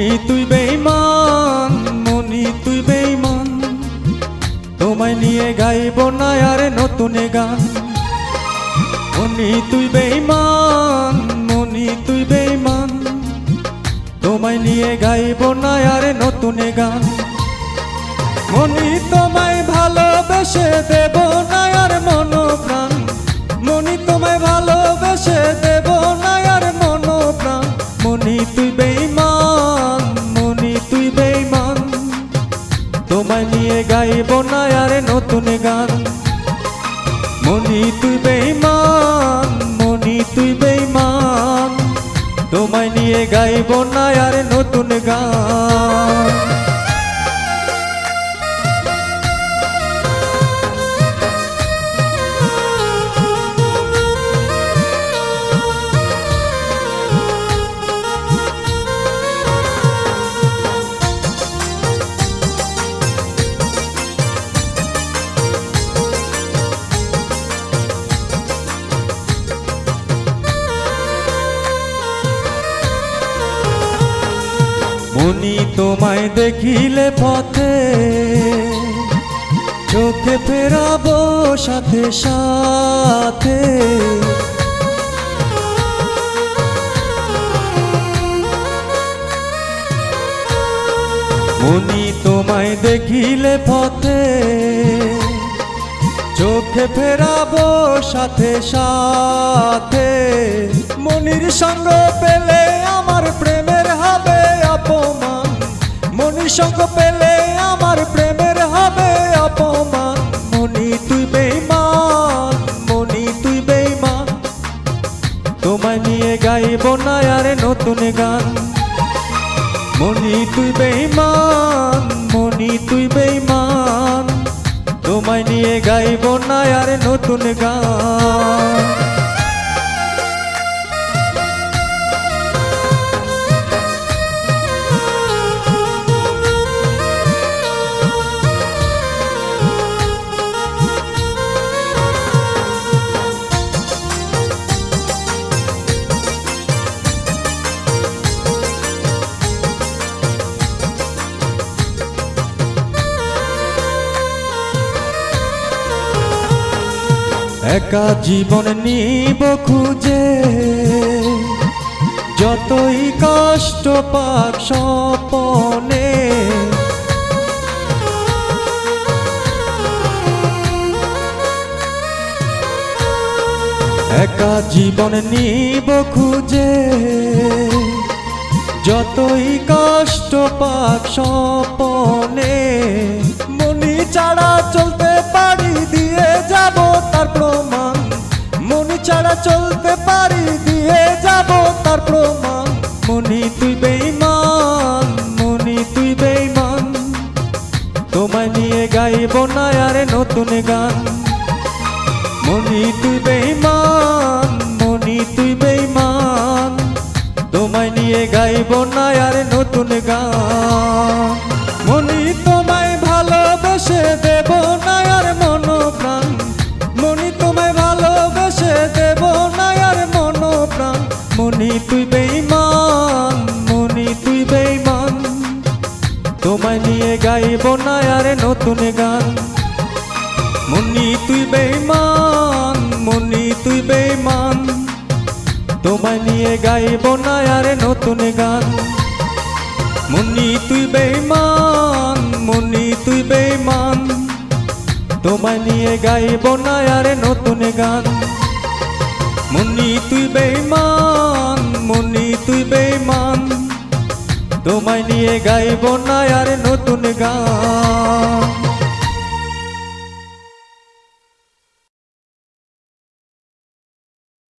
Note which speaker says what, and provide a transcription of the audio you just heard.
Speaker 1: মনি তুই বেইমান মনি তুই বেইমান তোমায় নিয়ে গাইব না আর নতুন গান। মনি তুই বেইমান মনি তুই বেইমান তোমায় নিয়ে গাইব না আর নতুন গান। মনি তোমায় ভালোবেসে দেব তোমায় নিয়ে গাইব না আর নতুন গান। মনি তুই বেইমান মনি তুই বেইমান তোমায় নিয়ে গাইব না আর নতুন মনি তোমায় দেখিলে পথে চোখে ফেরাবো সাথে সাথে। মনি তোমায় দেখিলে পথে চোখে ফেরাবো সাথে সাথে। মনির সঙ্গ পেলে আমার সঙ্গ পেলে আমার প্রেমের হবে অপমান। মনি তুই বেইমান মনি তুই বেইমান তোমায় নিয়ে গাইব না আর নতুন গান। মনি তুই বেইমান মনি তুই বেইমান তোমায় নিয়ে গাইব না আর নতুন গান। একা জীবন নিব খুঁজে। যতই কষ্ট পাক স্বপনে। একা জীবন নিব খুঁজে। যতই কষ্ট পাক স্বপনে। চলতে পারি, দিয়ে যাব তার প্রমাণ। মনি, তুই বেইমান মনি, তুই বেইমান তোমায় নিয়ে গাইব না আর নতুন গান। মনি, তুই গাইব না আর নতুন গান। মনি তুই বেমান মনি তুই বেইমান তোমায় নিয়ে গাইব না আর নতুন গান। মনি তুই বেইমান মনি তুই বেইমান তোমায় নিয়ে গাইব না আর নতুন গান। মনি তুই বেইমান মনি তুই বেইমান তোমায় নিয়ে গাইব না আর নতুন গান।